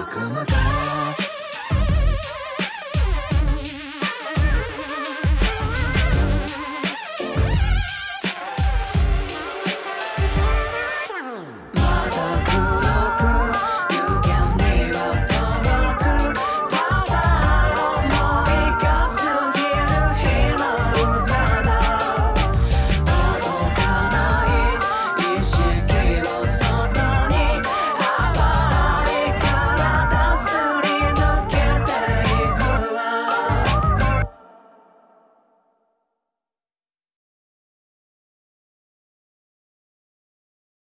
僕もだ